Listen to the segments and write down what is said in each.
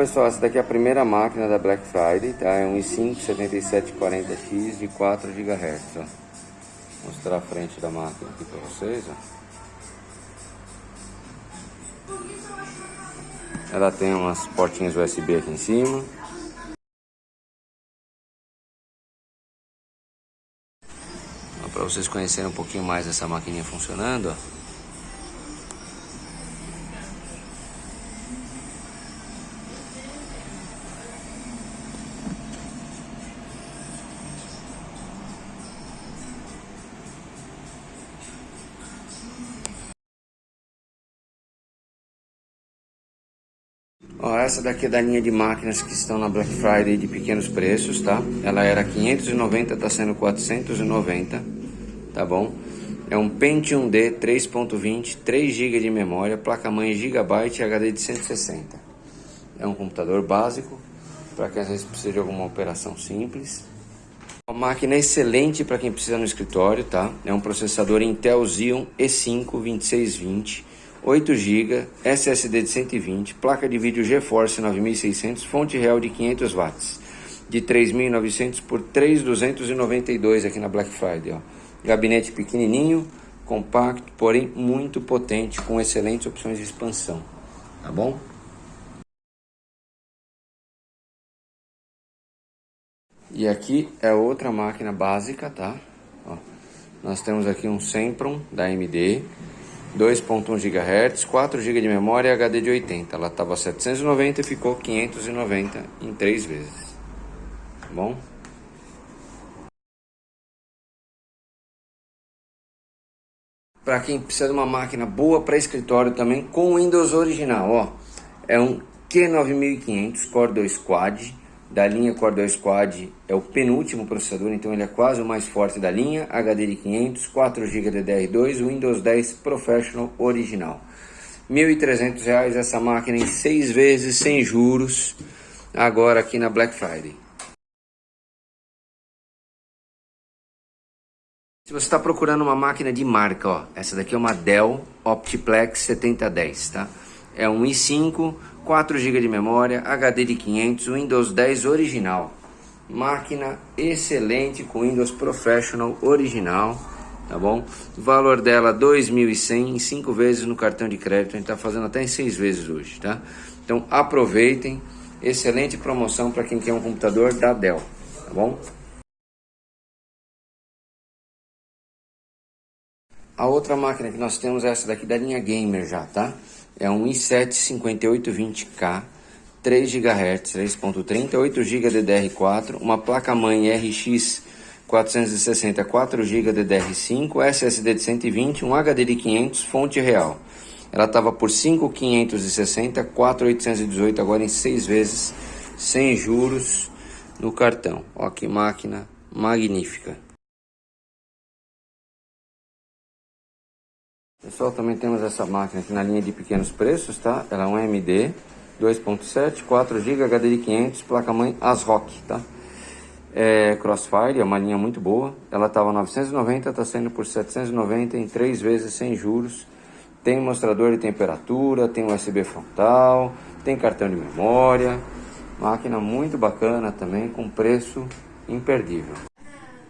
pessoal, essa daqui é a primeira máquina da Black Friday, tá? É um i5 7740X de 4 GHz, ó. Vou mostrar a frente da máquina aqui para vocês, ó. Ela tem umas portinhas USB aqui em cima. Para vocês conhecerem um pouquinho mais essa maquininha funcionando, ó. Ó, essa daqui é da linha de máquinas que estão na Black Friday de pequenos preços, tá? Ela era 590, tá sendo 490, tá bom? É um Pentium D 3.20, 3 GB de memória, placa-mãe Gigabyte e HD de 160. É um computador básico, para quem às vezes precisa de alguma operação simples. Uma máquina excelente para quem precisa no escritório, tá? É um processador Intel Xeon E5 2620 8 GB, SSD de 120, placa de vídeo GeForce 9600, fonte real de 500 watts, de 3.900 por 3.292 aqui na Black Friday. Ó. Gabinete pequenininho, compacto, porém muito potente, com excelentes opções de expansão, tá bom? E aqui é outra máquina básica, tá? Ó, nós temos aqui um Sempron da AMD, 2.1 GHz, 4 GB de memória HD de 80. Ela estava 790 e ficou 590 em 3 vezes. Tá bom? Para quem precisa de uma máquina boa para escritório também com Windows original, ó, é um Q9500 Core 2 Quad da linha Core 2 Quad é o penúltimo processador, então ele é quase o mais forte da linha, HD de 500, 4 GB DDR2, Windows 10 Professional original. R$ 1.300 essa máquina em 6 vezes sem juros, agora aqui na Black Friday. Se você está procurando uma máquina de marca, ó, essa daqui é uma Dell Optiplex 7010, tá? É um i5 4 GB de memória, HD de 500, Windows 10 original. Máquina excelente com Windows Professional original, tá bom? Valor dela 2.100 em 5 vezes no cartão de crédito, a gente tá fazendo até em 6 vezes hoje, tá? Então aproveitem, excelente promoção para quem quer um computador da Dell, tá bom? A outra máquina que nós temos é essa daqui da linha Gamer já, tá? É um i7 5820K, 3 GHz, 3.30, 8 GB DDR4, uma placa-mãe RX 460, 4 GB DDR5, SSD de 120, um HD de 500, fonte real. Ela estava por 5.560, 4.818, agora em 6 vezes, sem juros no cartão. Ó que máquina magnífica. Pessoal, também temos essa máquina aqui na linha de pequenos preços, tá? Ela é um AMD 2.7, 4 GB, HD de 500, placa-mãe ASRock, tá? É Crossfire, é uma linha muito boa. Ela estava 990, está saindo por 790 em 3 vezes sem juros. Tem mostrador de temperatura, tem USB frontal, tem cartão de memória. Máquina muito bacana também, com preço imperdível.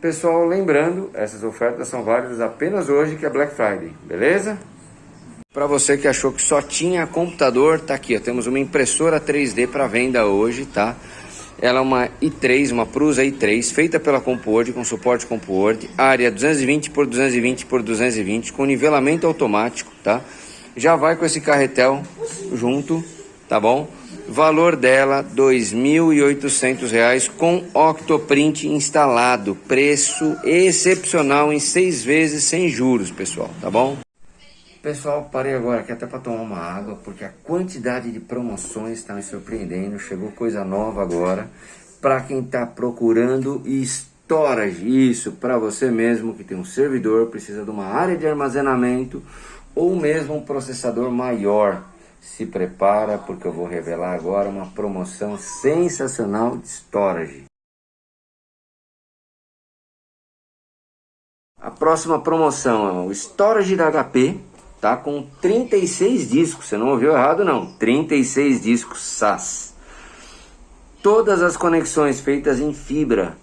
Pessoal, lembrando, essas ofertas são válidas apenas hoje que é Black Friday, beleza? Para você que achou que só tinha computador, tá aqui, ó, temos uma impressora 3D para venda hoje, tá? Ela é uma i3, uma Prusa i3, feita pela CompuWord, com suporte CompuWord, área 220 por 220 por 220, com nivelamento automático, tá? Já vai com esse carretel junto, tá bom? Valor dela R$ 2.800 com Octoprint instalado. Preço excepcional em seis vezes sem juros, pessoal, tá bom? Pessoal, parei agora aqui até para tomar uma água, porque a quantidade de promoções está me surpreendendo. Chegou coisa nova agora. Para quem está procurando storage, isso para você mesmo que tem um servidor, precisa de uma área de armazenamento ou mesmo um processador maior se prepara porque eu vou revelar agora uma promoção sensacional de storage. A próxima promoção é o storage da HP, tá com 36 discos, você não ouviu errado não, 36 discos SAS. Todas as conexões feitas em fibra,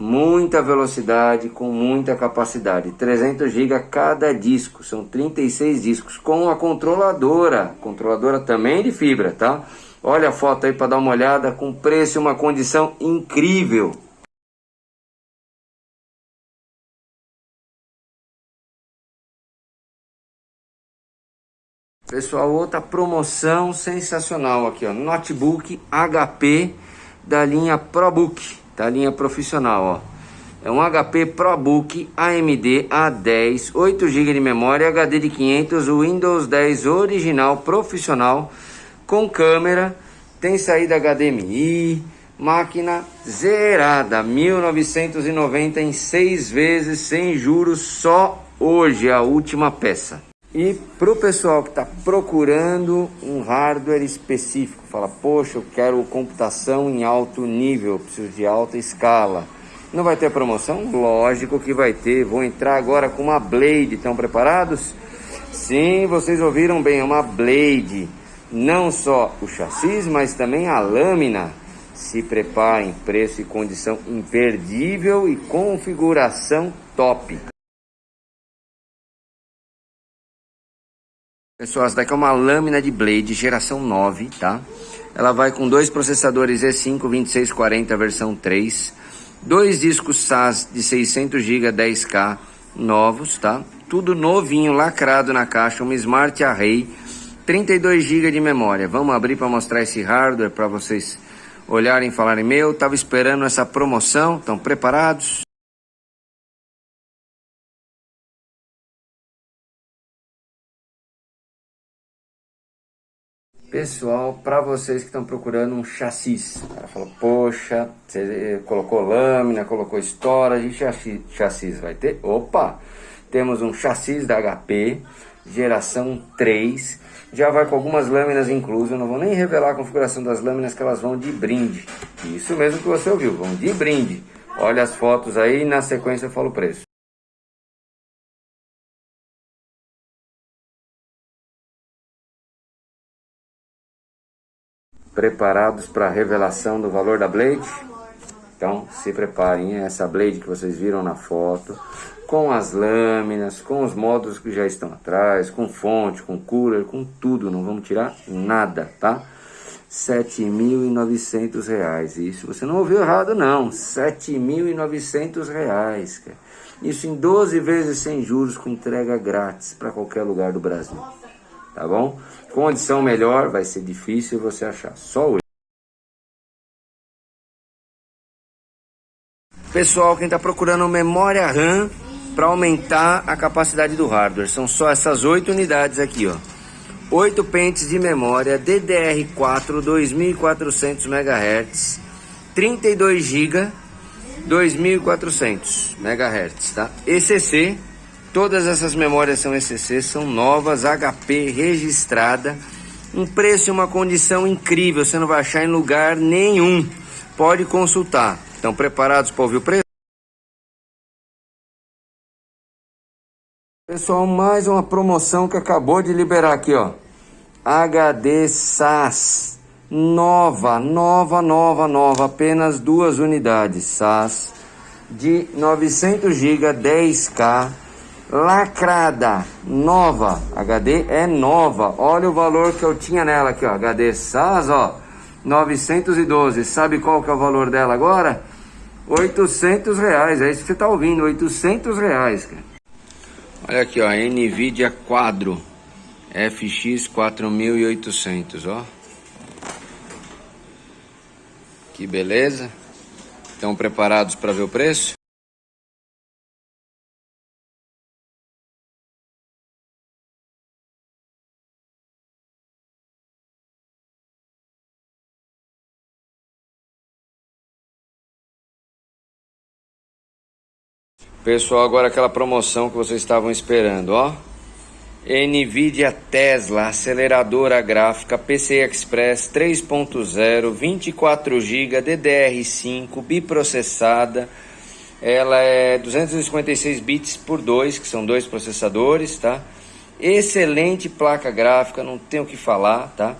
muita velocidade com muita capacidade, 300 GB cada disco, são 36 discos com a controladora, controladora também de fibra, tá? Olha a foto aí para dar uma olhada, com preço e uma condição incrível. Pessoal, outra promoção sensacional aqui, ó, notebook HP da linha ProBook, da linha profissional, ó. É um HP ProBook AMD A10, 8 GB de memória, HD de 500, Windows 10 original profissional com câmera, tem saída HDMI, máquina zerada, 1990 em 6 vezes sem juros só hoje, a última peça. E para o pessoal que está procurando um hardware específico, fala, poxa, eu quero computação em alto nível, preciso de alta escala. Não vai ter promoção? Lógico que vai ter. Vou entrar agora com uma Blade. Estão preparados? Sim, vocês ouviram bem, é uma Blade. Não só o chassi, mas também a lâmina. Se preparem, preço e condição imperdível e configuração top. Pessoal, essa daqui é uma lâmina de blade geração 9, tá? Ela vai com dois processadores E5 2640 versão 3, dois discos SAS de 600 GB 10K novos, tá? Tudo novinho, lacrado na caixa, uma Smart Array, 32 GB de memória. Vamos abrir para mostrar esse hardware para vocês olharem e falarem, meu, tava esperando essa promoção, estão preparados? Pessoal, para vocês que estão procurando um chassi, o cara falou, poxa, você colocou lâmina, colocou storage, chassi, chassi vai ter? Opa, temos um chassi da HP, geração 3, já vai com algumas lâminas inclusas, não vou nem revelar a configuração das lâminas que elas vão de brinde. Isso mesmo que você ouviu, vão de brinde. Olha as fotos aí, na sequência eu falo o preço. Preparados para a revelação do valor da blade? Então se preparem, essa blade que vocês viram na foto, com as lâminas, com os módulos que já estão atrás, com fonte, com cooler, com tudo, não vamos tirar nada, tá? R$ 7.900. Isso você não ouviu errado não, R$ 7.900. Isso em 12 vezes sem juros com entrega grátis para qualquer lugar do Brasil tá bom? Condição melhor vai ser difícil você achar, só hoje. Pessoal, quem está procurando memória RAM para aumentar a capacidade do hardware, são só essas oito unidades aqui, ó. 8 pentes de memória DDR4 2400 MHz, 32 GB, 2400 MHz, tá? ECC Todas essas memórias são ECC, são novas, HP registrada, um preço e uma condição incrível, você não vai achar em lugar nenhum. Pode consultar. Estão preparados para ouvir o preço? Pessoal, mais uma promoção que acabou de liberar aqui, ó. HD SAS. Nova, nova, nova, nova. Apenas duas unidades. SAS de 900 GB 10K lacrada, nova, HD é nova, olha o valor que eu tinha nela aqui, ó, HD SAS, ó, 912, sabe qual que é o valor dela agora? 800 reais, é isso que você tá ouvindo, 800 reais, cara. Olha aqui, ó, NVIDIA Quadro, FX 4800, ó. Que beleza. Estão preparados para ver o preço? Pessoal, agora aquela promoção que vocês estavam esperando, ó. NVIDIA Tesla, aceleradora gráfica PCI Express 3.0, 24 GB, DDR5, biprocessada. Ela é 256 bits por 2, que são dois processadores, tá? Excelente placa gráfica, não tenho o que falar, tá?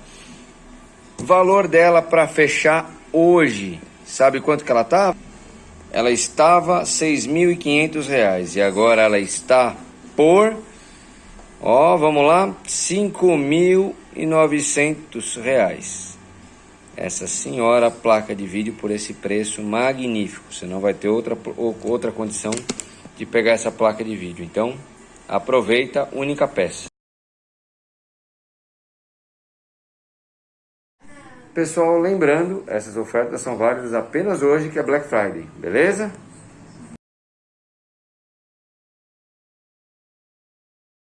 Valor dela para fechar hoje, sabe quanto que ela tá? Ela estava R$ 6.500 e agora ela está por, ó, vamos lá, R$ 5.900. Essa senhora placa de vídeo por esse preço magnífico. Você não vai ter outra, outra condição de pegar essa placa de vídeo. Então, aproveita, única peça. Pessoal, lembrando, essas ofertas são válidas apenas hoje que é Black Friday, beleza?